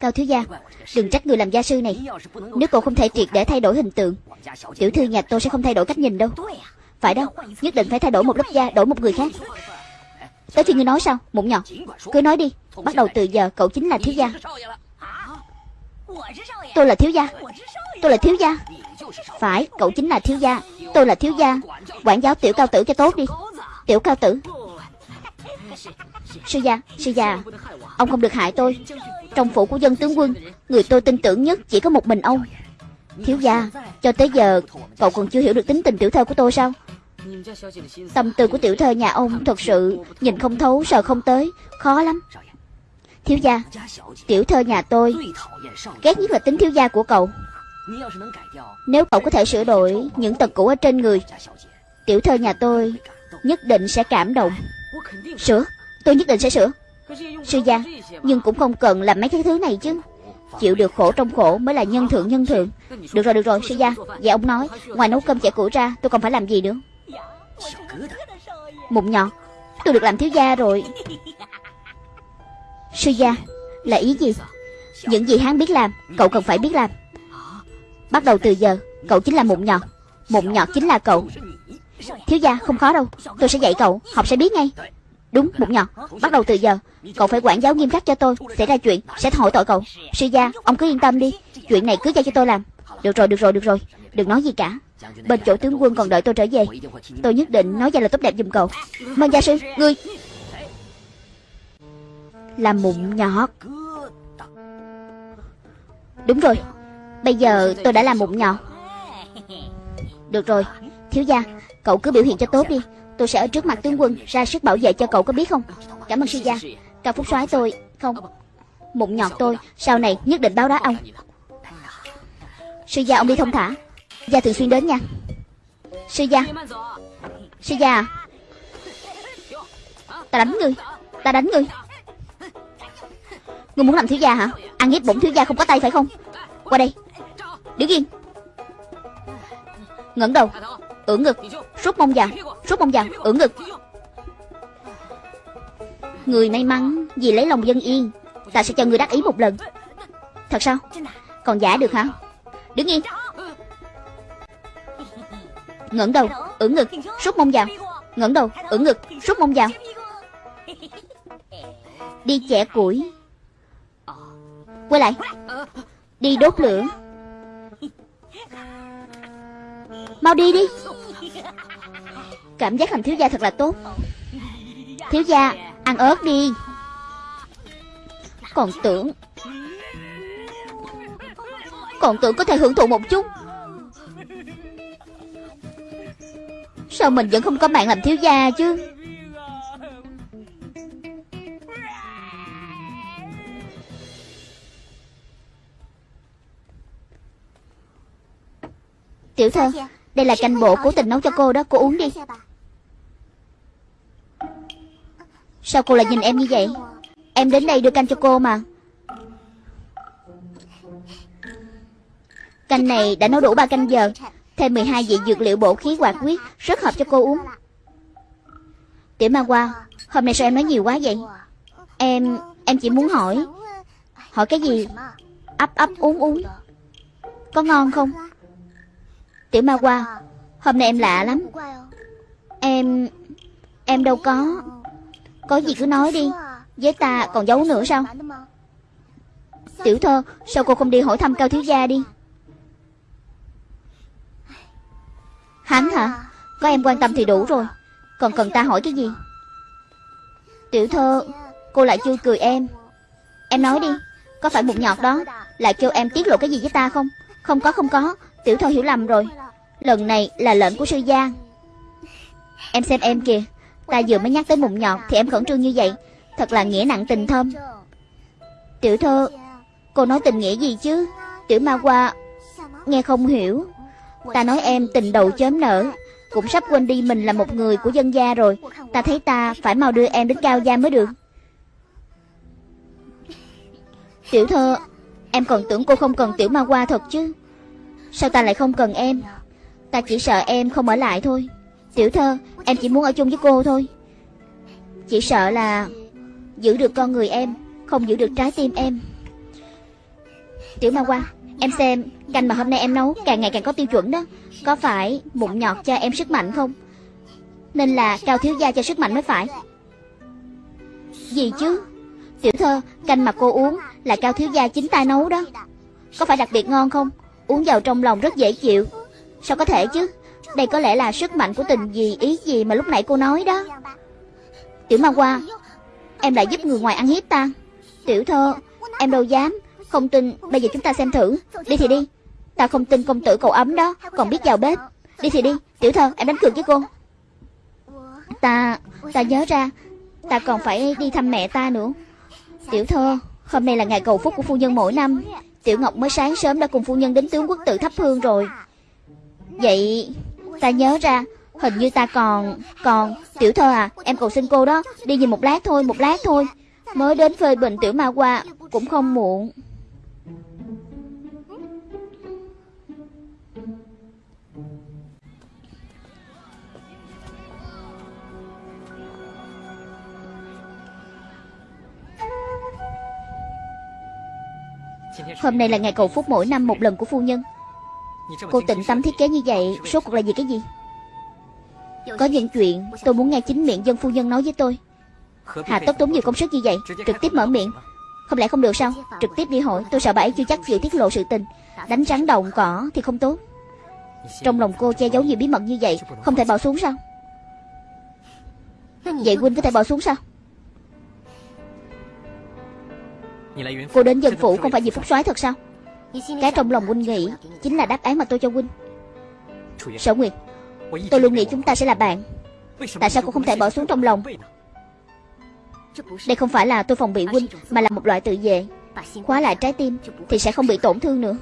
Cao thiếu gia, Đừng trách người làm gia sư này. Nếu cậu không thể triệt để thay đổi hình tượng. Tiểu thư nhà tôi sẽ không thay đổi cách nhìn đâu. Phải đâu, Nhất định phải thay đổi một lớp da, Đổi một người khác. Tới khi ngươi nói sao? Mụn nhọt Cứ nói đi. Bắt đầu từ giờ, cậu chính là thiếu gia. Tôi là thiếu gia. Tôi là thiếu gia. Phải, cậu chính là thiếu gia. Tôi là thiếu gia. Quản giáo tiểu cao tử cho tốt đi. Tiểu cao tử. Sư gia Sư gia, Ông không được hại tôi. Trong phủ của dân tướng quân, Người tôi tin tưởng nhất chỉ có một mình ông. Thiếu gia, Cho tới giờ, Cậu còn chưa hiểu được tính tình tiểu thơ của tôi sao? Tâm tư của tiểu thơ nhà ông Thật sự nhìn không thấu, sợ không tới. Khó lắm. Thiếu gia, Tiểu thơ nhà tôi Ghét nhất là tính thiếu gia của cậu. Nếu cậu có thể sửa đổi Những tật cũ ở trên người, Tiểu thơ nhà tôi Nhất định sẽ cảm động. Sửa? Tôi nhất định sẽ sửa. Sư gia, Nhưng cũng không cần làm mấy cái thứ này chứ. Chịu được khổ trong khổ mới là nhân thượng nhân thượng. Được rồi được rồi, sư gia. Vậy ông nói, Ngoài nấu cơm chả củi ra, tôi còn phải làm gì nữa? Mụn nhọt Tôi được làm thiếu gia rồi. Sư gia, Là ý gì? Những gì hắn biết làm, Cậu cần phải biết làm. Bắt đầu từ giờ, Cậu chính là mụn nhọt Mụn nhọt chính là cậu. Thiếu gia, không khó đâu. Tôi sẽ dạy cậu, Học sẽ biết ngay. Đúng mụn nhọt Bắt đầu từ giờ, Cậu phải quản giáo nghiêm khắc cho tôi. Xảy ra chuyện, Sẽ hỏi tội cậu. Sư gia, Ông cứ yên tâm đi. Chuyện này cứ giao cho tôi làm. Được rồi được rồi được rồi. Đừng nói gì cả. Bên chỗ tướng quân còn đợi tôi trở về. Tôi nhất định nói ra là tốt đẹp giùm cậu. Mân gia sư, Ngươi. Là mụn nhọt Đúng rồi. Bây giờ tôi đã làm mụn nhọt Được rồi. Thiếu gia, Cậu cứ biểu hiện cho tốt đi. Tôi sẽ ở trước mặt tướng quân, Ra sức bảo vệ cho cậu có biết không? Cảm ơn sư gia. Cao Phúc soái tôi, Không. Mụn nhọt tôi, Sau này nhất định báo đá ông. Sư gia, ông đi thông thả. Gia thường xuyên đến nha. Sư gia. Sư gia à. Ta đánh ngươi Ta đánh ngươi Ngươi muốn làm thiếu gia hả? Ăn hiếp bổn thiếu gia không có tay phải không? Qua đây. Đứng yên. Ngẩng đầu ưỡn ngực. Rút mông vào, rút mông vào, ưỡn ngực. Người may mắn vì lấy lòng dân yên, ta sẽ cho người đắc ý một lần. Thật sao? Còn giả được hả? Đứng yên. Ngẩng đầu, ưỡn ngực, rút mông vào. Ngẩng đầu, ưỡn ngực, rút mông vào. Đi chẻ củi. Quay lại. Đi đốt lửa. Mau đi đi. Cảm giác làm thiếu gia thật là tốt. Thiếu gia, Ăn ớt đi. Còn tưởng Còn tưởng có thể hưởng thụ một chút. Sao mình vẫn không có mạng làm thiếu gia chứ? Tiểu thơ dạ. Đây là canh bộ cố tình nấu cho cô đó Cô uống đi. Sao cô lại nhìn em như vậy? Em đến đây đưa canh cho cô mà. Canh này đã nấu đủ 3 canh giờ. Thêm 12 vị dược liệu bổ khí hoạt huyết Rất hợp cho cô uống. Tiểu ma qua Hôm nay sao em nói nhiều quá vậy? Em Em chỉ muốn hỏi. Hỏi cái gì? Ấp ấp uống uống. Có ngon không Tiểu ma qua Hôm nay em lạ lắm. Em Em đâu có Có gì cứ nói đi. Với ta còn giấu nữa sao? Tiểu thơ, Sao cô không đi hỏi thăm cao thiếu gia đi? Hắn hả? Có em quan tâm thì đủ rồi. Còn cần ta hỏi cái gì? Tiểu thơ, Cô lại chưa cười em. Em nói đi, Có phải một nhọt đó Lại kêu em tiết lộ cái gì với ta không? Không có không có. Tiểu thơ hiểu lầm rồi. Lần này là lệnh của sư gia. Em xem em kìa, Ta vừa mới nhắc tới mụn nhọt Thì em khẩn trương như vậy. Thật là nghĩa nặng tình thâm. Tiểu thơ, Cô nói tình nghĩa gì chứ? Tiểu ma qua Nghe không hiểu. Ta nói em tình đầu chớm nở. Cũng sắp quên đi mình là một người của dân gia rồi. Ta thấy ta phải mau đưa em đến cao gia mới được. Tiểu thơ, Em còn tưởng cô không cần tiểu ma qua thật chứ? Sao ta lại không cần em? Ta chỉ sợ em không ở lại thôi. Tiểu thơ, Em chỉ muốn ở chung với cô thôi. Chỉ sợ là Giữ được con người em, Không giữ được trái tim em. Tiểu ma qua Em xem Canh mà hôm nay em nấu càng ngày càng có tiêu chuẩn đó. Có phải mụn nhọt cho em sức mạnh không? Nên là cao thiếu gia cho sức mạnh mới phải. Gì chứ? Tiểu thơ, Canh mà cô uống Là cao thiếu gia chính tay nấu đó. Có phải đặc biệt ngon không? Uống vào trong lòng rất dễ chịu. Sao có thể chứ? Đây có lẽ là sức mạnh của tình gì, ý gì mà lúc nãy cô nói đó. Tiểu ma qua Em lại giúp người ngoài ăn hiếp ta. Tiểu thơ, Em đâu dám. Không tin, Bây giờ chúng ta xem thử. Đi thì đi. Ta không tin công tử cậu ấm đó, Còn biết vào bếp. Đi thì đi. Tiểu thơ, em đánh cược với cô. Ta Ta nhớ ra. Ta còn phải đi thăm mẹ ta nữa. Tiểu thơ, Hôm nay là ngày cầu phúc của phu nhân mỗi năm. Tiểu Ngọc mới sáng sớm đã cùng phu nhân đến tướng quốc tự thắp hương rồi. Vậy Ta nhớ ra, Hình như ta còn Còn, Tiểu thơ à Em cầu xin cô đó, Đi nhìn một lát thôi, Một lát thôi. Mới đến phơi bình tiểu ma qua Cũng không muộn. Hôm nay là ngày cầu phúc mỗi năm một lần của phu nhân. Cô tịnh tâm thiết kế như vậy, Số cuộc là vì cái gì? Có những chuyện tôi muốn nghe chính miệng dân phu nhân nói với tôi. Hà tất tốn nhiều công sức như vậy, Trực tiếp mở miệng. Không lẽ không được sao? Trực tiếp đi hỏi, Tôi sợ bà ấy chưa chắc chịu tiết lộ sự tình. Đánh rắn động cỏ thì không tốt. Trong lòng cô che giấu nhiều bí mật như vậy, Không thể bỏ xuống sao? Vậy huynh có thể bỏ xuống sao? Cô đến dân phủ không phải vì phúc soái thật sao? Cái trong lòng huynh nghĩ Chính là đáp án mà tôi cho huynh. Sở Nguyệt Tôi luôn nghĩ chúng ta sẽ là bạn. Tại sao cô không thể bỏ xuống trong lòng? Đây không phải là tôi phòng bị huynh Mà là một loại tự vệ. Khóa lại trái tim Thì sẽ không bị tổn thương nữa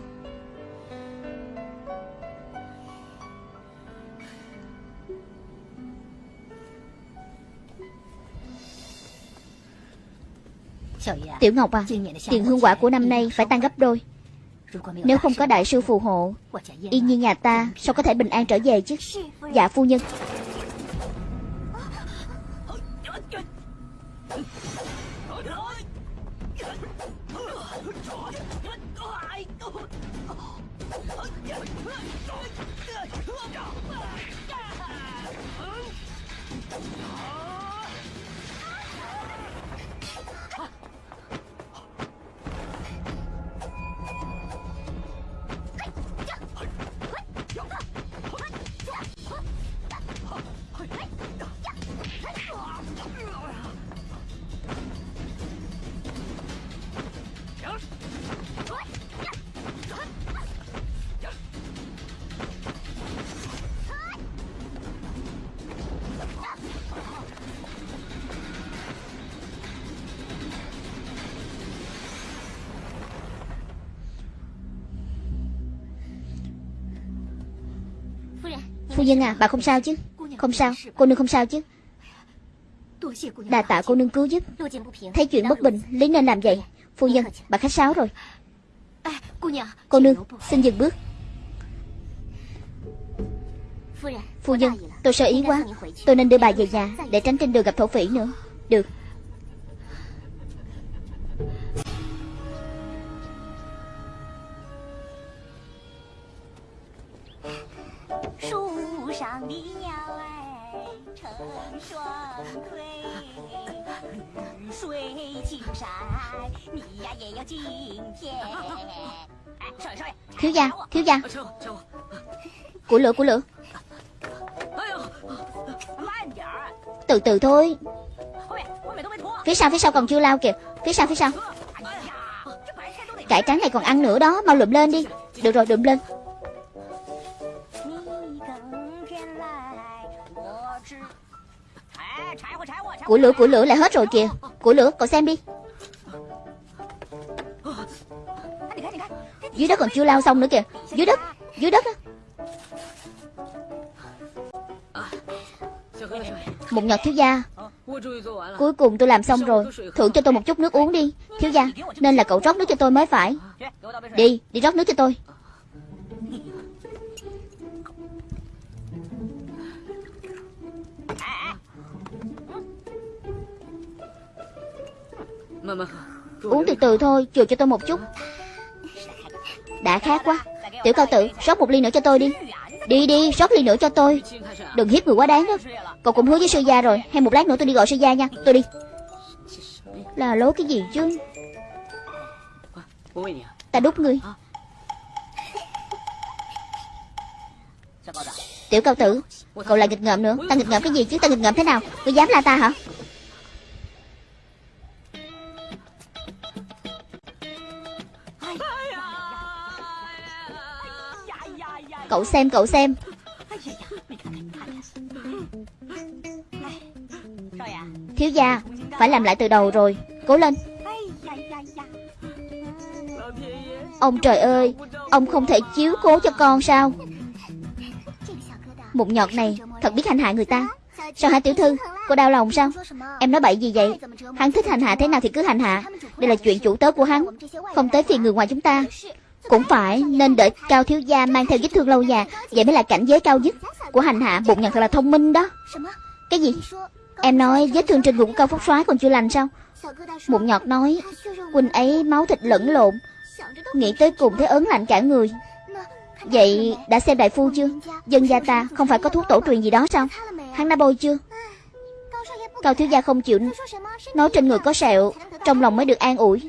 Tiểu Ngọc à Tiền hương quả của năm nay phải tăng gấp đôi. Nếu không có đại sư phù hộ Yên nhiên nhà ta Sao có thể bình an trở về chứ? Dạ phu nhân nhân à bà không sao chứ? Không sao cô nương không sao chứ? Đà tạ cô nương cứu giúp. Thấy chuyện bất bình Lý nên làm vậy. Phu nhân bà khách sáo rồi. Cô nương xin dừng bước. Phu nhân tôi sợ ý quá. Tôi nên đưa bà về nhà Để tránh trên đường gặp thổ phỉ nữa. Được 的鸟儿成双对，绿水青山，你呀也有今天。少爷少爷，thiếu gia thiếu gia của lửa của lửa từ từ thôi phía sau phía sau còn chưa lao kìa phía sau phía sau cải trắng này còn ăn nữa đó mau lượm lên đi được rồi lượm lên Của lửa của lửa lại hết rồi kìa. Của lửa, cậu xem đi. Dưới đất còn chưa lao xong nữa kìa. Dưới đất Dưới đất Một nhọt thiếu gia. Cuối cùng tôi làm xong rồi. Thưởng cho tôi một chút nước uống đi, Thiếu gia. Nên là cậu rót nước cho tôi mới phải. Đi Đi rót nước cho tôi. Uống từ từ thôi Chừa cho tôi một chút. Đã khát quá. Tiểu cao tử rót một ly nữa cho tôi đi. Đi đi rót ly nữa cho tôi. Đừng hiếp người quá đáng đó. Cậu cũng hứa với sư gia rồi. Hay một lát nữa tôi đi gọi sư gia nha. Tôi đi. Là lố cái gì chứ? Ta đút ngươi. Tiểu cao tử Cậu lại nghịch ngợm nữa. Ta nghịch ngợm cái gì chứ? Ta nghịch ngợm thế nào? Ngươi dám la ta hả Cậu xem cậu xem. Thiếu gia, Phải làm lại từ đầu rồi. Cố lên. Ông trời ơi, Ông không thể chiếu cố cho con sao? Mụn nhọt này Thật biết hành hạ người ta. Sao hả tiểu thư? Cô đau lòng sao? Em nói bậy gì vậy? Hắn thích hành hạ thế nào thì cứ hành hạ. Đây là chuyện chủ tớ của hắn. Không tới phiền người ngoài chúng ta cũng phải, nên đợi cao thiếu gia mang theo vết thương lâu già vậy mới là cảnh giới cao nhất của hành hạ bụng nhận thật là thông minh đó. Cái gì? Em nói vết thương trên bụng của cao phúc soái còn chưa lành sao? Bụng nhọt nói, quỳnh ấy máu thịt lẫn lộn, nghĩ tới cùng thấy ớn lạnh cả người. Vậy đã xem đại phu chưa? Dân gia ta không phải có thuốc tổ truyền gì đó sao? Hắn đã bôi chưa? Cao thiếu gia không chịu, nói trên người có sẹo, trong lòng mới được an ủi.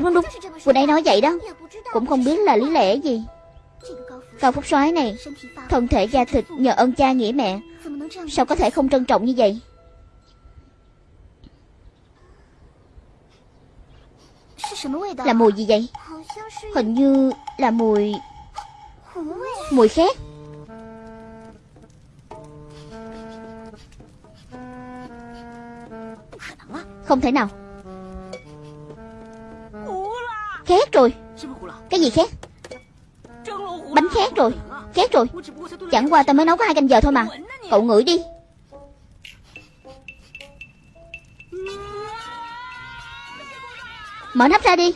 Đúng đúng đúng. Vừa nãy nói vậy đó. Cũng không biết là lý lẽ gì. Cao Phúc soái này, Thân thể da thịt nhờ ơn cha nghĩa mẹ. Sao có thể không trân trọng như vậy? Là mùi gì vậy? Hình như là mùi Mùi khét Không thể nào. Khét rồi Cái gì khét Bánh khét rồi Khét rồi Chẳng qua ta mới nấu có hai canh giờ thôi mà Cậu ngửi đi Mở nắp ra đi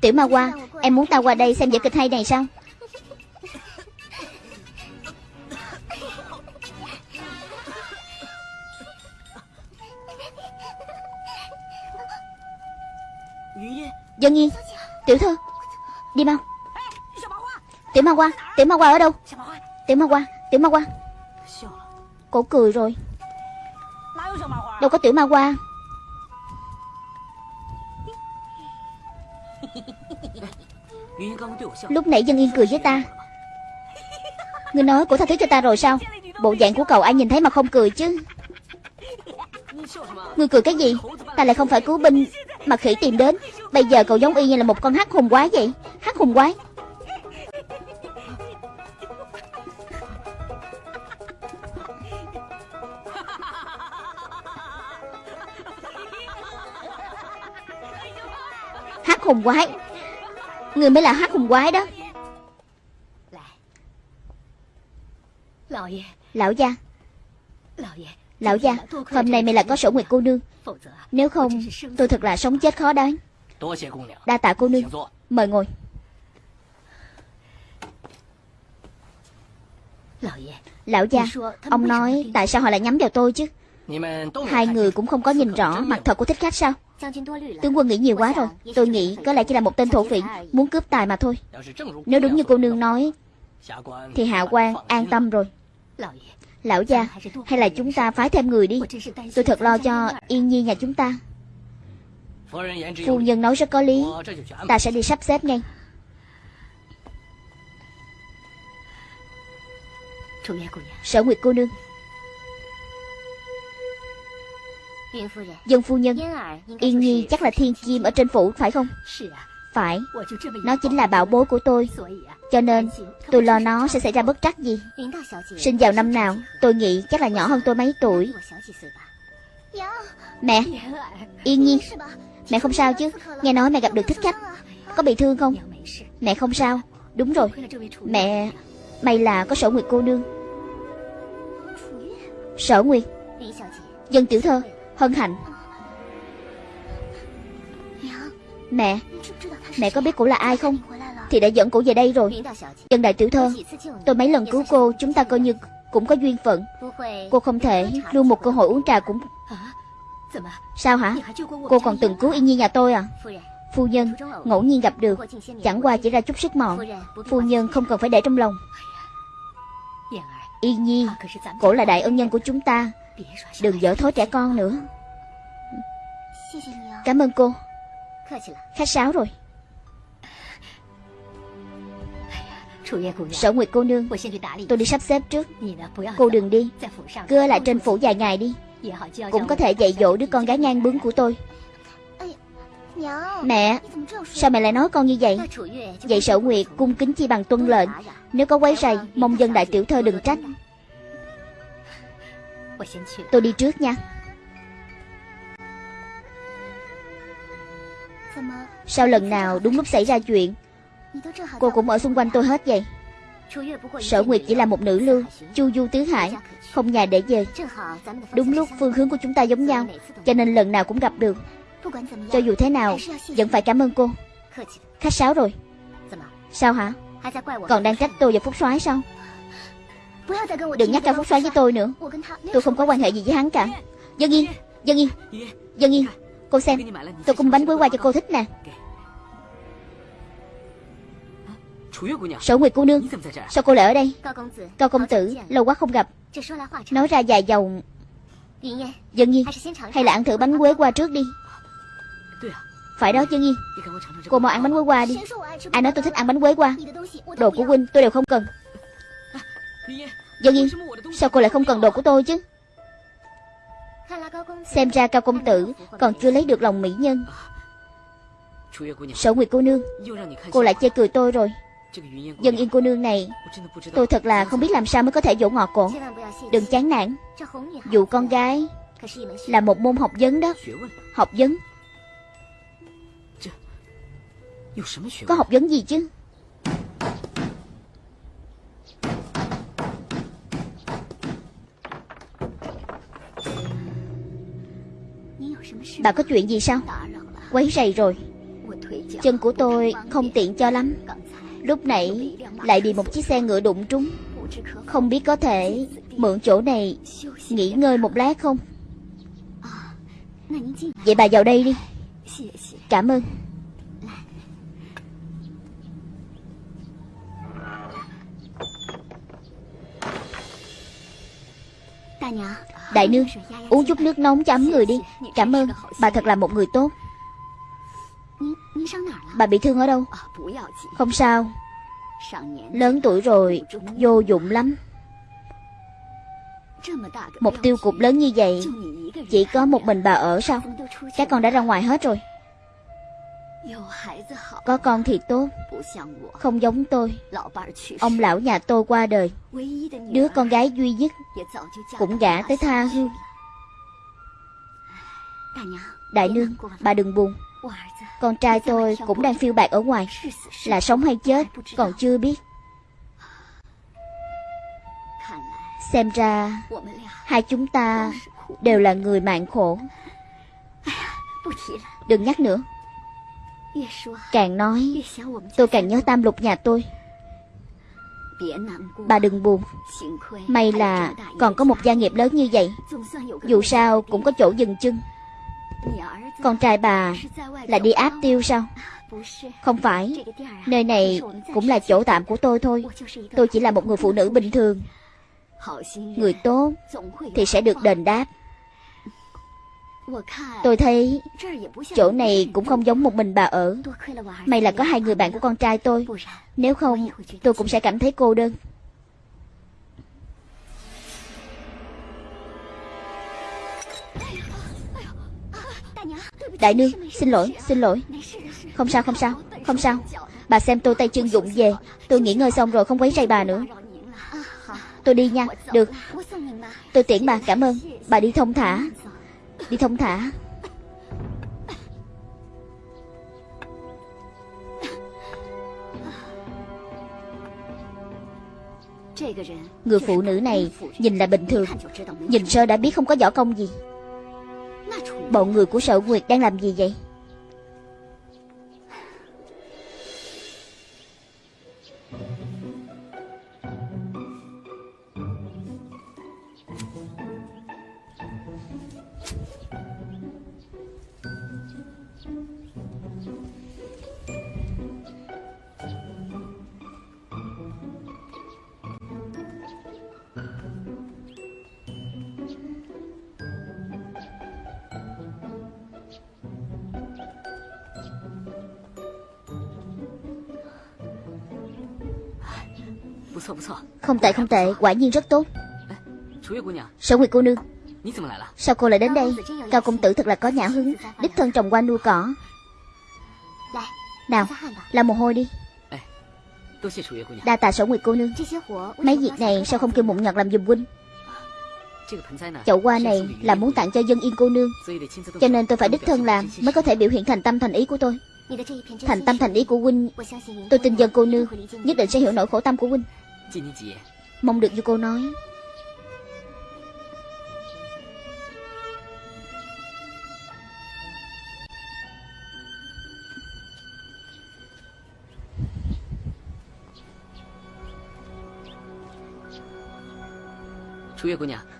Tiểu ma hoa Em muốn ta qua đây xem vở kịch hay này sao Dân Nhi, Tiểu thư, Đi mau. Tiểu ma qua Tiểu ma qua ở đâu? Tiểu ma qua Tiểu ma qua Cổ cười rồi. Đâu có tiểu ma qua Lúc nãy dân yên cười với ta. Ngươi nói cổ tha thứ cho ta rồi sao? Bộ dạng của cậu ai nhìn thấy mà không cười chứ? Ngươi cười cái gì? Ta lại không phải cứu binh. Mà khỉ tìm đến. Bây giờ cậu giống y như là một con hắc hùng quái vậy. Hắc hùng quái. Hắc hùng quái. Người mới là hắc hùng quái đó. Lão gia Lão gia, Hôm nay mày là có sổ nguyệt cô nương. Nếu không, tôi thật là sống chết khó đoán. Đa tạ cô nương. Mời ngồi. Lão gia, Ông nói tại sao họ lại nhắm vào tôi chứ? Hai người cũng không có nhìn rõ mặt thật của thích khách sao? Tướng quân nghĩ nhiều quá rồi. Tôi nghĩ có lẽ chỉ là một tên thổ phỉ Muốn cướp tài mà thôi. Nếu đúng như cô nương nói, Thì hạ quan an tâm rồi. Lão gia, Hay là chúng ta phái thêm người đi? Tôi thật lo cho Yên Nhi nhà chúng ta. Phu nhân nói rất có lý. Ta sẽ đi sắp xếp ngay. Sở Nguyệt cô nương. Dân phu nhân Yên Nhi chắc là thiên kim ở trên phủ, phải không? Phải. Nó chính là bảo bối của tôi. Cho nên tôi lo nó sẽ xảy ra bất trắc gì. Sinh vào năm nào Tôi nghĩ chắc là nhỏ hơn tôi mấy tuổi. Mẹ Yên Nhi Mẹ không sao chứ. Nghe nói mẹ gặp được thích khách. Có bị thương không? Mẹ không sao. Đúng rồi. Mẹ May là có sở nguyệt cô nương. Sở nguyệt Dân tiểu thơ Hân hạnh. Mẹ Mẹ có biết cụ là ai không? Thì đã dẫn cụ về đây rồi. Dân đại tiểu thơ, Tôi mấy lần cứu cô, Chúng ta coi như cũng có duyên phận. Cô không thể luôn một cơ hội uống trà cũng Sao hả? Cô còn từng cứu Yên Nhi nhà tôi à? Phu nhân, ngẫu nhiên gặp được. Chẳng qua chỉ ra chút sức mọn. Phu nhân không cần phải để trong lòng. Yên Nhi, Cổ là đại ân nhân của chúng ta. Đừng dở thối trẻ con nữa. Cảm ơn cô. Khách sáo rồi. Sở Nguyệt cô nương Tôi đi sắp xếp trước。Cô đừng đi Cứ ở lại trên phủ vài ngày đi。Cũng có thể dạy dỗ đứa con gái ngang bướng của tôi。Mẹ Sao mẹ lại nói con như vậy？Vậy sở nguyệt cung kính chi bằng tuân lệnh。Nếu có quấy rầy Mong dân đại tiểu thơ đừng trách。Tôi đi trước nha Sao lần nào đúng lúc xảy ra chuyện Cô cũng ở xung quanh tôi hết vậy. Sở Nguyệt chỉ là một nữ lưu, Chu du tứ hải, Không nhà để về. Đúng lúc phương hướng của chúng ta giống nhau, Cho nên lần nào cũng gặp được. Cho dù thế nào, Vẫn phải cảm ơn cô. Khách sáo rồi. Sao hả? Còn đang trách tôi và Phúc soái sao? Đừng nhắc cao Phúc soái với tôi nữa. Tôi không có quan hệ gì với hắn cả. Dân Yên Dân Yên Dân Yên. Cô xem, Tôi cung bánh quế qua cho cô thích nè. Sở Nguyệt cô nương Sao cô lại ở đây？Cao công tử Lâu quá không gặp。Nói ra dài dòng。Dân Nhi Hay là ăn thử bánh quế qua trước đi。Phải đó Dân Nhi Cô mau ăn bánh quế qua đi。Ai nói tôi thích ăn bánh quế qua Đồ của huynh tôi đều không cần。Dân Nhi Sao cô lại không cần đồ của tôi chứ？Xem ra Cao công tử Còn chưa lấy được lòng mỹ nhân。Sở Nguyệt cô nương Cô lại chê cười tôi rồi Dân yên cô nương này, Tôi thật là không biết làm sao mới có thể dỗ ngọt cổ. Đừng chán nản. Dù con gái Là một môn học vấn đó. Học vấn. Có học vấn gì chứ? Bà có chuyện gì sao? Quấy rầy rồi. Chân của tôi không tiện cho lắm. Lúc nãy lại bị một chiếc xe ngựa đụng trúng. Không biết có thể mượn chỗ này nghỉ ngơi một lát không? Vậy bà vào đây đi. Cảm ơn. Đại nương, Uống chút nước nóng chấm người đi. Cảm ơn, Bà thật là một người tốt. Bà bị thương ở đâu? Không sao. Lớn tuổi rồi Vô dụng lắm. Một tiêu cục lớn như vậy Chỉ có một mình bà ở sao? Các con đã ra ngoài hết rồi. Có con thì tốt. Không giống tôi. Ông lão nhà tôi qua đời. Đứa con gái duy nhất Cũng gả tới tha hương. Đại nương Bà đừng buồn con trai tôi cũng đang phiêu bạc ở ngoài, Là sống hay chết, Còn chưa biết. Xem ra, Hai chúng ta Đều là người mạng khổ. Đừng nhắc nữa. Càng nói, Tôi càng nhớ tam lục nhà tôi. Bà đừng buồn. May là còn có một gia nghiệp lớn như vậy. Dù sao cũng có chỗ dừng chân. Con trai bà là đi áp tiêu sao? Không phải, Nơi này cũng là chỗ tạm của tôi thôi. Tôi chỉ là một người phụ nữ bình thường. Người tốt Thì sẽ được đền đáp. Tôi thấy chỗ này cũng không giống một mình bà ở. May là có hai người bạn của con trai tôi. Nếu không, tôi cũng sẽ cảm thấy cô đơn. Đại nương, xin lỗi xin lỗi. Không sao không sao không sao. Bà xem tôi tay chân dụng về. Tôi nghỉ ngơi xong rồi không quấy rầy bà nữa. Tôi đi nha, Được. Tôi tiễn bà, cảm ơn. Bà đi thông thả. Đi thông thả. Người phụ nữ này nhìn là bình thường. Nhìn sơ đã biết không có võ công gì. Bọn người của sở Nguyệt đang làm gì vậy? Tệ không tệ, Quả nhiên rất tốt. Sở Nguyệt cô nương? Sao cô lại đến đây? Cao công tử thật là có nhã hứng, Đích thân trồng hoa nuôi cỏ. Nào Làm mồ hôi đi. Đa tạ sở Nguyệt cô nương. Mấy việc này sao không kêu mụn nhật làm giùm huynh? Chậu hoa này là muốn tặng cho dân yên cô nương, Cho nên tôi phải đích thân làm Mới có thể biểu hiện thành tâm thành ý của tôi. Thành tâm thành ý của huynh, Tôi tin dân cô nương, Nhất định sẽ hiểu nỗi khổ tâm của huynh. Mong được như cô nói.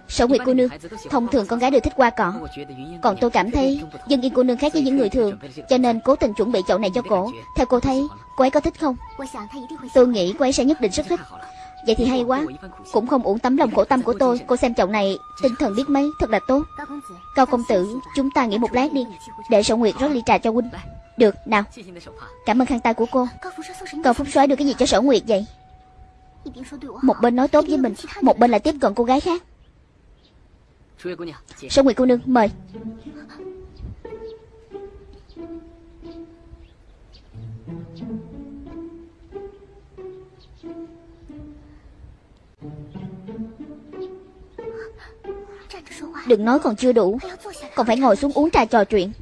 Sở Nguyệt cô nương Thông thường con gái đều thích hoa cỏ Còn tôi cảm thấy Dân yên cô nương khác với những người thường Cho nên cố tình chuẩn bị chậu này cho cổ. Theo cô thấy Cô ấy có thích không? Tôi nghĩ cô ấy sẽ nhất định rất thích Vậy thì hay quá. Cũng không uổng tấm lòng khổ tâm của tôi. Cô xem chậu này, Tinh thần biết mấy, Thật là tốt. Cao công tử, Chúng ta nghỉ một lát đi. Để sổ Nguyệt rót ly trà cho huynh. Được, nào. Cảm ơn khăn tay của cô. Cao Phúc soái đưa cái gì cho sổ Nguyệt vậy? Một bên nói tốt với mình, Một bên lại tiếp cận cô gái khác. Sổ Nguyệt cô nương, mời. Đừng nói còn chưa đủ. Còn phải ngồi xuống uống trà trò chuyện.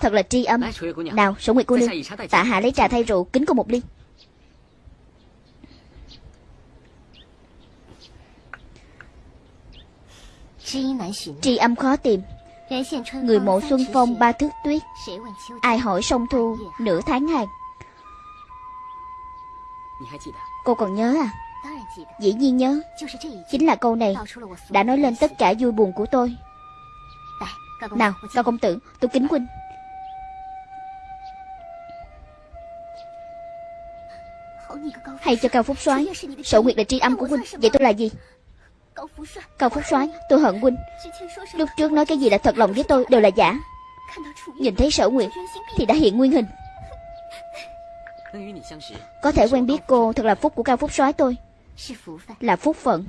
Thật là tri âm. Nào sổ Nguyệt cô nương, Tạ hạ lấy trà thay rượu, Kính cô một ly. Tri âm khó tìm. Người mộ xuân phong ba thước tuyết. Ai hỏi sông thu nửa tháng hàng Cô còn nhớ à? Dĩ nhiên nhớ. Chính là câu này Đã nói lên tất cả vui buồn của tôi. nào Cao công tử Tôi kính huynh Hay cho Cao Phúc soái Sở Nguyệt là tri âm của huynh Vậy tôi là gì? Cao Phúc soái Tôi hận huynh Lúc trước nói cái gì là thật lòng với tôi Đều là giả. Nhìn thấy sở nguyệt Thì đã hiện nguyên hình Có thể quen biết cô Thật là phúc của Cao Phúc soái tôi. Là phúc phận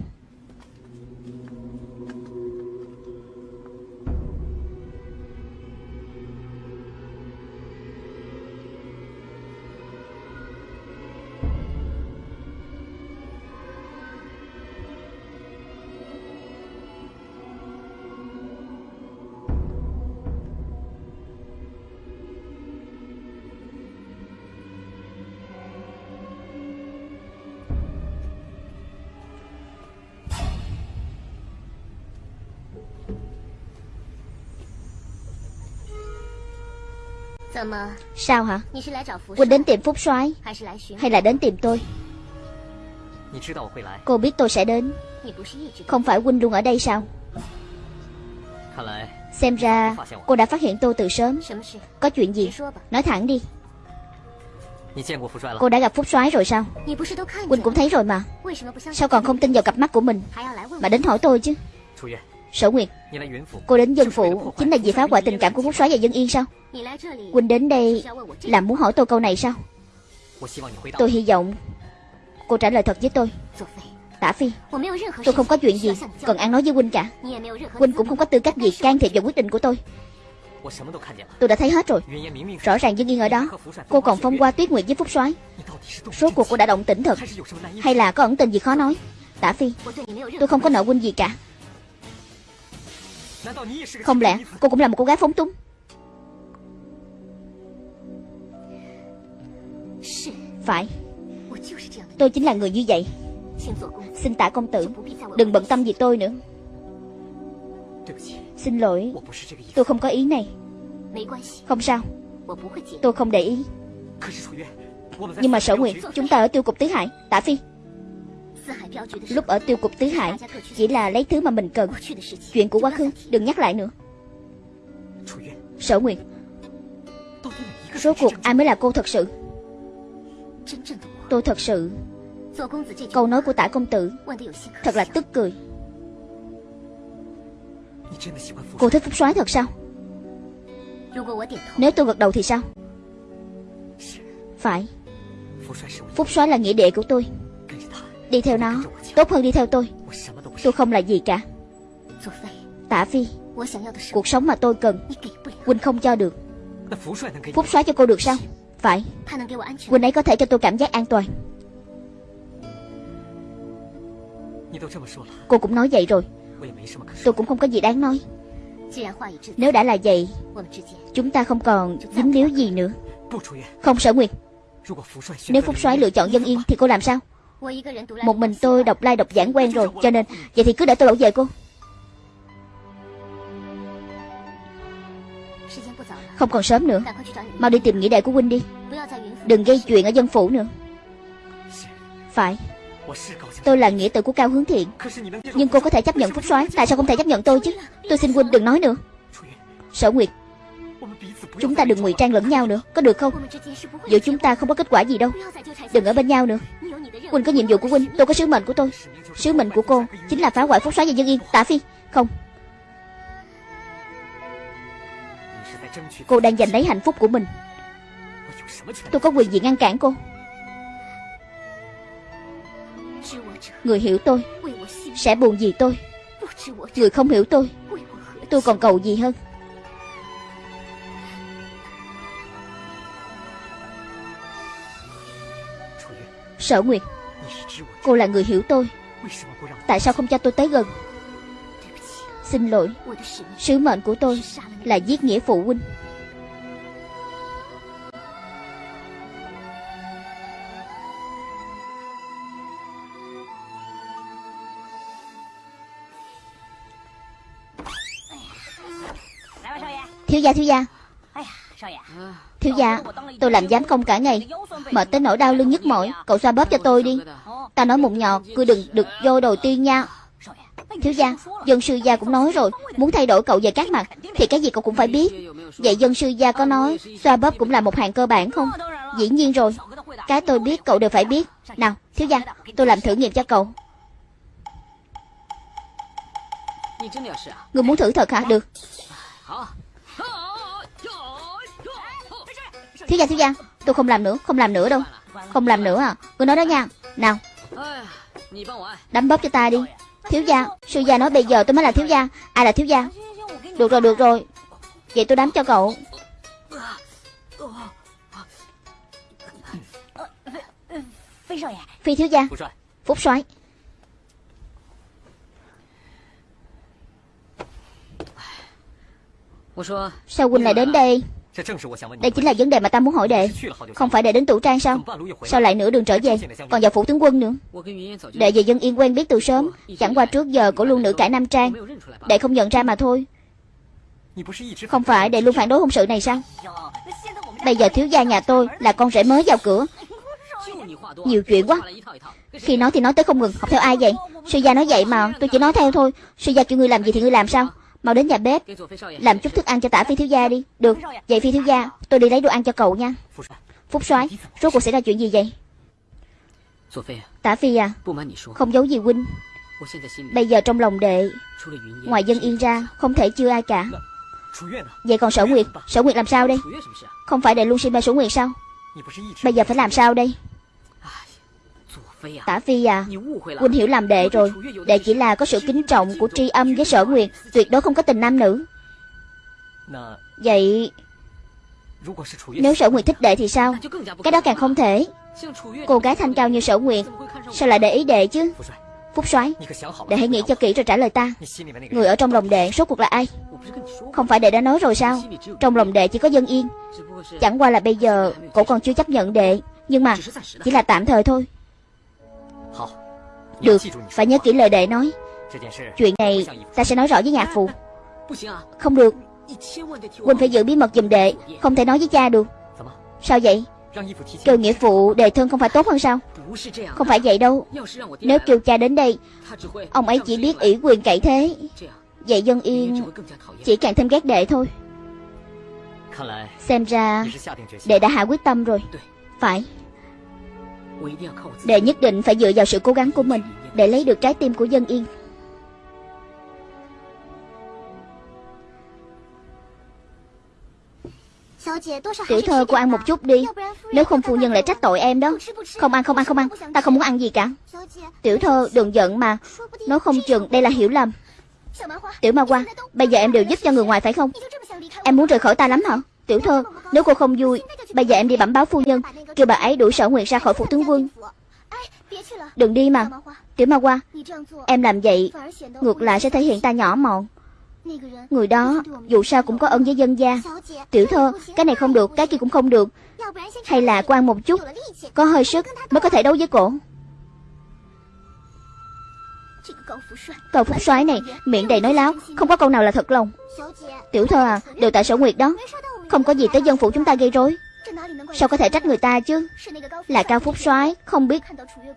Sao hả? Huynh đến tìm Phúc soái Hay là đến tìm tôi? Cô biết tôi sẽ đến. Không phải Huynh luôn ở đây sao? Xem ra cô đã phát hiện tôi từ sớm. Có chuyện gì? Nói thẳng đi. Cô đã gặp Phúc soái rồi sao? Huynh cũng thấy rồi mà. Sao còn không tin vào cặp mắt của mình? Mà đến hỏi tôi chứ Sở Nguyệt, Cô đến dân phụ Chính là vì phá hoại tình cảm của Phúc soái và dân yên sao? Quỳnh đến đây Là muốn hỏi tôi câu này sao? Tôi hy vọng Cô trả lời thật với tôi. Tả Phi, Tôi không có chuyện gì Cần ăn nói với Quỳnh cả. Quỳnh cũng không có tư cách gì can thiệp vào quyết định của tôi. Tôi đã thấy hết rồi. Rõ ràng dân yên ở đó, Cô còn phong qua tuyết nguyệt với Phúc soái. Số cuộc cô đã động tĩnh thật. Hay là có ẩn tình gì khó nói? Tả Phi, Tôi không có nợ Huynh gì cả. Không lẽ cô cũng là một cô gái phóng túng? Phải. Tôi chính là người như vậy. Xin tạ công tử Đừng bận tâm gì tôi nữa. Xin lỗi Tôi không có ý này. Không sao. Tôi không để ý. Nhưng mà sở nguyện Chúng ta ở tiêu cục Tứ Hải. Tạ Phi Lúc ở tiêu cục Tứ Hải Chỉ là lấy thứ mà mình cần. Chuyện của quá khứ Đừng nhắc lại nữa. Sở nguyện Rốt cuộc ai mới là cô thật sự? Tôi thật sự. Câu nói của tả công tử Thật là tức cười. Cô thích Phúc soái thật sao? Nếu tôi gật đầu thì sao? Phải. Phúc soái là nghĩa đệ của tôi Đi theo nó. Tốt hơn đi theo tôi. Tôi không là gì cả. Tả Phi, Cuộc sống mà tôi cần, Quỳnh không cho được. Phúc xóa cho cô được sao? Phải. Quỳnh ấy có thể cho tôi cảm giác an toàn. Cô cũng nói vậy rồi. Tôi cũng không có gì đáng nói. Nếu đã là vậy, Chúng ta không còn dính líu gì nữa. Không sở nguyện Nếu Phúc soái lựa chọn dân yên Thì cô làm sao? Một mình tôi đọc lai like, đọc giảng quen rồi Cho nên Vậy thì cứ để tôi bảo vệ cô. Không còn sớm nữa Mau đi tìm nghĩa đệ của huynh đi. Đừng gây chuyện ở dân phủ nữa. Phải. Tôi là nghĩa tử của Cao Hướng Thiện. Nhưng cô có thể chấp nhận Phúc soái Tại sao không thể chấp nhận tôi chứ? Tôi xin huynh đừng nói nữa. Sở Nguyệt Chúng ta đừng ngụy trang lẫn nhau nữa Có được không? Giữa chúng ta không có kết quả gì đâu. Đừng ở bên nhau nữa. Huynh có nhiệm vụ của Huynh, Tôi có sứ mệnh của tôi. Sứ mệnh của cô Chính là phá hoại Phúc xá và dân yên. Tả Phi, Không. Cô đang giành lấy hạnh phúc của mình. Tôi có quyền gì ngăn cản cô? Người hiểu tôi Sẽ buồn gì tôi. Người không hiểu tôi Tôi còn cầu gì hơn? Sở Nguyệt Cô là người hiểu tôi. Tại sao không cho tôi tới gần? Xin lỗi. Sứ mệnh của tôi là giết nghĩa phụ huynh. Thiếu gia thiếu gia. Thiếu gia dạ, Tôi làm giám công cả ngày. Mệt tới nỗi đau lưng nhức mỏi. Cậu xoa bóp cho tôi đi. Ta nói mụn nhọt Cứ đừng được vô đầu tiên nha. Thiếu gia dạ, Dân sư gia cũng nói rồi. Muốn thay đổi cậu về các mặt, Thì cái gì cậu cũng phải biết. Vậy dân sư gia có nói, Xoa bóp cũng là một hàng cơ bản không? Dĩ nhiên rồi. Cái tôi biết, cậu đều phải biết. Nào thiếu gia dạ, Tôi làm thử nghiệm cho cậu. Người muốn thử thật hả? Được. Thiếu gia thiếu gia Tôi không làm nữa Không làm nữa đâu. Không làm nữa à? Người nói đó nha. Nào. Đấm bóp cho ta đi. Thiếu gia Sư gia nói bây giờ tôi mới là thiếu gia. Ai là thiếu gia. Được rồi được rồi. Vậy tôi đấm cho cậu. Phi thiếu gia. Phúc soái. Sao huynh lại đến đây đây chính là vấn đề mà ta muốn hỏi đệ. Không phải đệ đến tủ trang sao? Sao lại nửa đường trở về? Còn vào phủ tướng quân nữa. Đệ và dân yên quen biết từ sớm. Chẳng qua trước giờ cổ luôn nữ cải nam trang. Đệ không nhận ra mà thôi. Không phải đệ luôn phản đối hôn sự này sao? Bây giờ thiếu gia nhà tôi Là con rể mới vào cửa. Nhiều chuyện quá. Khi nói thì nói tới không ngừng. Học theo ai vậy? Sư gia nói vậy mà. Tôi chỉ nói theo thôi. Sư gia kêu ngươi làm gì thì ngươi làm sao Mau đến nhà bếp. Làm chút thức ăn cho tả phi thiếu gia đi. Được. Vậy phi thiếu gia, Tôi đi lấy đồ ăn cho cậu nha. Phúc soái, Rốt cuộc xảy ra chuyện gì vậy? Tả phi à Không giấu gì huynh. Bây giờ trong lòng đệ Ngoài dân yên ra, Không thể chưa ai cả. Vậy còn sở nguyệt Sở nguyệt làm sao đây? Không phải đệ luôn xin mê sở nguyệt sao? Bây giờ phải làm sao đây? Tả Phi à Huynh hiểu làm đệ rồi. Đệ chỉ là có sự kính trọng của tri âm với sở nguyệt. Tuyệt đối không có tình nam nữ. Vậy Nếu sở nguyệt thích đệ thì sao? Cái đó càng không thể. Cô gái thanh cao như sở nguyệt. Sao lại để ý đệ chứ? Phúc soái. Đệ hãy nghĩ cho kỹ rồi trả lời ta. Người ở trong lòng đệ số cuộc là ai? Không phải đệ đã nói rồi sao? Trong lòng đệ chỉ có dân yên. Chẳng qua là bây giờ Cậu còn chưa chấp nhận đệ. Nhưng mà Chỉ là tạm thời thôi được, phải nhớ kỹ lời đệ nói. Chuyện này ta sẽ nói rõ với nhạc phụ. Không được. Huynh phải giữ bí mật giùm đệ Không thể nói với cha được. Sao vậy? Kêu nghĩa phụ đề thân không phải tốt hơn sao? Không phải vậy đâu. Nếu kêu cha đến đây Ông ấy chỉ biết ủy quyền cậy thế. Vậy dân yên Chỉ càng thêm ghét đệ thôi. Xem ra Đệ đã hạ quyết tâm rồi. Phải Đệ nhất định phải dựa vào sự cố gắng của mình Để lấy được trái tim của dân yên. Tiểu thơ cô ăn một chút đi. Nếu không phu nhân lại trách tội em đó. Không ăn không ăn không ăn. Ta không muốn ăn gì cả. Tiểu thơ đừng giận mà. Nói không chừng đây là hiểu lầm. Tiểu ma qua Bây giờ em đều giúp cho người ngoài, phải không? Em muốn rời khỏi ta lắm hả? Tiểu thơ, Nếu cô không vui Bây giờ em đi bẩm báo phu nhân, Kêu bà ấy đuổi sở nguyệt ra khỏi phủ tướng quân. Đừng đi mà. Tiểu ma qua Em làm vậy Ngược lại sẽ thể hiện ta nhỏ mọn. Người đó, dù sao cũng có ơn với dân gia. Tiểu thơ, Cái này không được, Cái kia cũng không được. Hay là quan một chút, Có hơi sức mới có thể đấu với cổ. Cậu phúc soái này, Miệng đầy nói láo, Không có câu nào là thật lòng. Tiểu thơ à Đều tại sở nguyệt đó. Không có gì tới dân phủ chúng ta gây rối. Sao có thể trách người ta chứ? Là cao phúc soái, Không biết.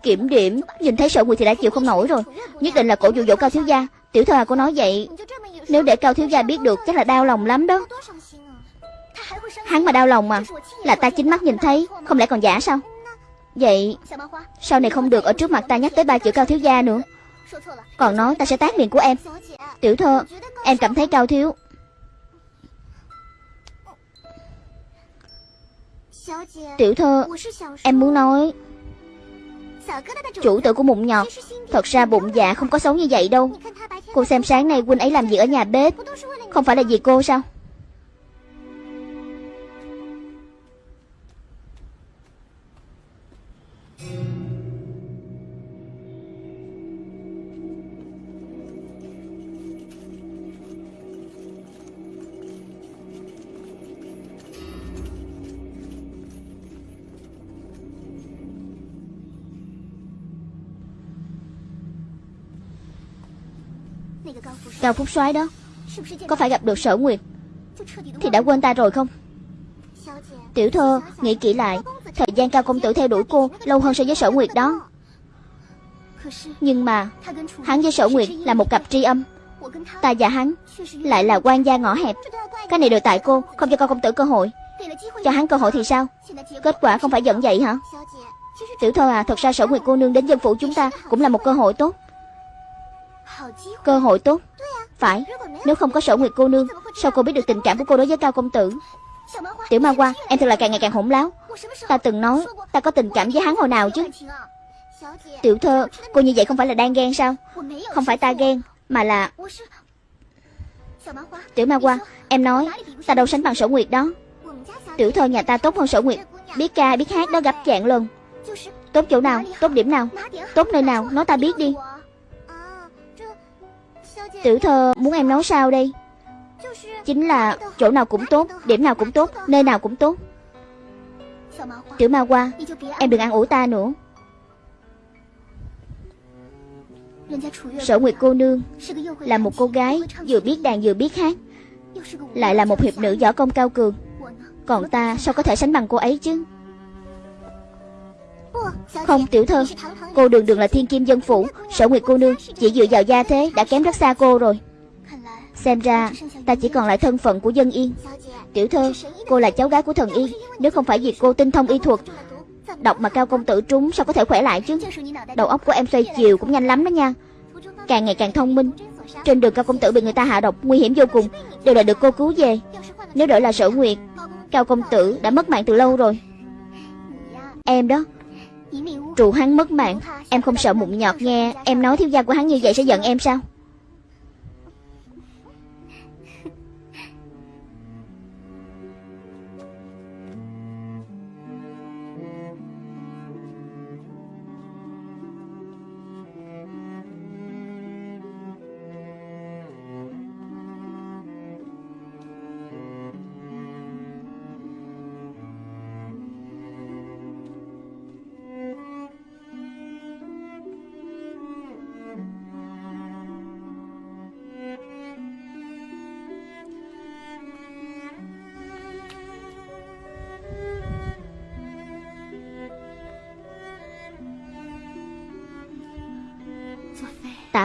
Kiểm điểm, Nhìn thấy sợ người thì đã chịu không nổi rồi. Nhất định là cổ dụ dỗ cao thiếu gia. Tiểu thơ à cô nói vậy. Nếu để cao thiếu gia biết được, Chắc là đau lòng lắm đó. Hắn mà đau lòng mà, Là ta chính mắt nhìn thấy, Không lẽ còn giả sao? Vậy, Sau này không được ở trước mặt ta nhắc tới ba chữ cao thiếu gia nữa. Còn nói ta sẽ tát miệng của em. Tiểu thơ, Em cảm thấy cao thiếu. Tiểu thơ Em muốn nói。Chủ tử của mụn nhọt Thật ra bụng dạ không có xấu như vậy đâu。Cô xem sáng nay huynh ấy làm gì ở nhà bếp Không phải là vì cô sao Cao Phúc soái đó. Có phải gặp được sở nguyệt Thì đã quên ta rồi không? Tiểu thơ nghĩ kỹ lại Thời gian cao công tử theo đuổi cô Lâu hơn so với sở nguyệt đó. Nhưng mà Hắn với sở nguyệt là một cặp tri âm. Ta và hắn Lại là quan gia ngõ hẹp. Cái này đều tại cô Không cho cao công tử cơ hội. Cho hắn cơ hội thì sao? Kết quả không phải giận vậy hả? Tiểu thơ à Thật ra sở nguyệt cô nương đến dân phủ chúng ta Cũng là một cơ hội tốt. Cơ hội tốt phải, Nếu không có sở nguyệt cô nương, Sao cô biết được tình cảm của cô đối với cao công tử? Tiểu ma qua Em thật là càng ngày càng hỗn láo. Ta từng nói, Ta có tình cảm với hắn hồi nào chứ? Tiểu thơ, Cô như vậy không phải là đang ghen sao? Không phải ta ghen, Mà là Tiểu ma qua Em nói, Ta đâu sánh bằng sở nguyệt đó. Tiểu thơ nhà ta tốt hơn sở nguyệt. Biết ca, biết hát đó gặp dạng lần. Tốt chỗ nào, Tốt điểm nào, Tốt nơi nào, Nói ta biết đi. Tiểu thơ, muốn em nói sao đây? Chính là chỗ nào cũng tốt, Điểm nào cũng tốt, Nơi nào cũng tốt. Tiểu ma qua Em đừng ăn ủi ta nữa. Sở Nguyệt cô nương Là một cô gái Vừa biết đàn vừa biết hát, Lại là một hiệp nữ võ công cao cường. Còn ta sao có thể sánh bằng cô ấy chứ? Không tiểu thơ Cô đường đường là thiên kim dân phủ. Sở Nguyệt cô nương chỉ dựa vào gia thế Đã kém rất xa cô rồi. Xem ra ta chỉ còn lại thân phận của dân yên. Tiểu thơ Cô là cháu gái của thần yên, Nếu không phải vì cô tinh thông y thuật Đọc mà cao công tử trúng sao có thể khỏe lại chứ? Đầu óc của em xoay chiều cũng nhanh lắm đó nha. Càng ngày càng thông minh. Trên đường cao công tử bị người ta hạ độc Nguy hiểm vô cùng. Đều là được cô cứu về. Nếu đổi là sở nguyệt Cao công tử đã mất mạng từ lâu rồi. Em đó Trụ hắn mất mạng. Em không sợ mụn nhọt nghe Em nói thiếu gia của hắn như vậy sẽ giận em sao?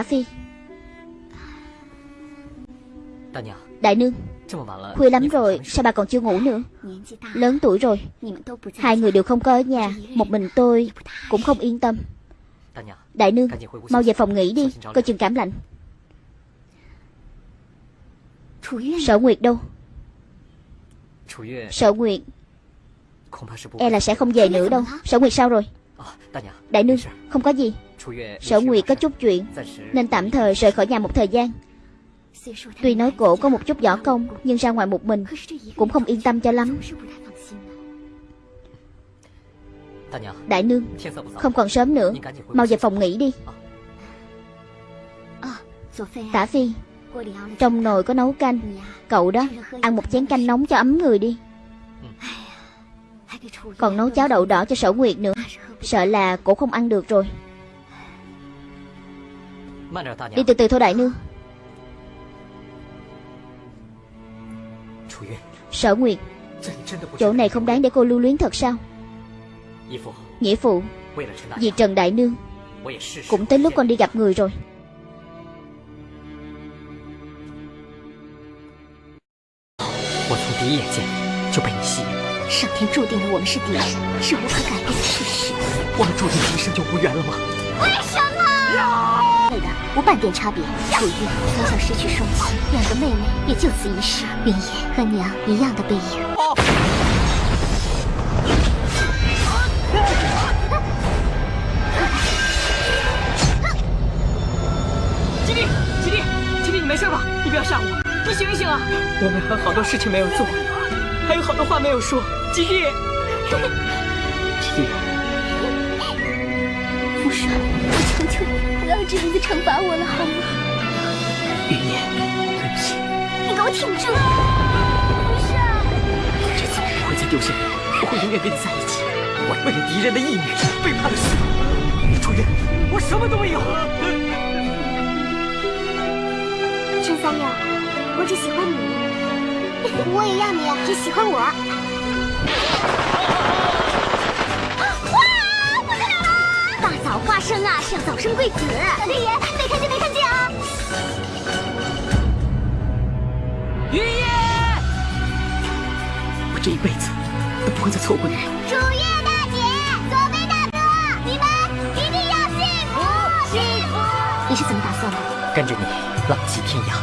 Phi. Đại nương Khuya lắm rồi Sao bà còn chưa ngủ nữa? Lớn tuổi rồi Hai người đều không có ở nhà Một mình tôi cũng không yên tâm. Đại nương Mau về phòng nghỉ đi Coi chừng cảm lạnh. Sở Nguyệt đâu? Sở Nguyệt. E là sẽ không về nữa đâu. Sở Nguyệt sao rồi? Đại nương không có gì. Sở Nguyệt có chút chuyện Nên tạm thời rời khỏi nhà một thời gian. Tuy nói cổ có một chút võ công Nhưng ra ngoài một mình Cũng không yên tâm cho lắm. Đại nương Không còn sớm nữa. Mau về phòng nghỉ đi. Tả Phi Trong nồi có nấu canh. Cậu đó Ăn một chén canh nóng cho ấm người đi. Còn nấu cháo đậu đỏ cho sở nguyệt nữa. Sợ là cổ không ăn được rồi 慢点，大 Đi 娘。 từ từ thôi đại nương 楚月， Sở nguyệt 这里真的不值 Chỗ này không đáng để cô lưu luyến thật sao 义父， Nghĩa phụ 为了陈大 Vì 娘， Trần Đại Nương 我也是 Cũng tới lúc con đi gặp người rồi 我从第一眼见就被你吸引， 上天注定了我们是敌人，是无可改变的事实。 我们注定一生就无缘了吗？为什么？对的，无半点差别。楚玉从小失去双亲，两个妹妹也就此一世。云野和娘一样的背影。吉弟，吉弟，吉弟，你没事吧？你不要吓我，你醒一醒啊！我们还有好多事情没有做，还有好多话没有说。吉弟，吉弟，我求求你，不要这样子惩罚我了，好吗？云野，对不起，你给我挺住！父帅，这次我不会再丢下你，我会永远跟你在一起。我为了敌人的义女背叛了师傅，楚月，我什么都没有。陈三六，我只喜欢你，我也要你只喜欢我。大生啊，是要早生贵子。老天爷，没看见没看见啊！云野，我这一辈子都不会再错过你了。楚月大姐，左贝大哥，你们一定要幸福幸福！你是怎么打算的？跟着你浪迹天涯，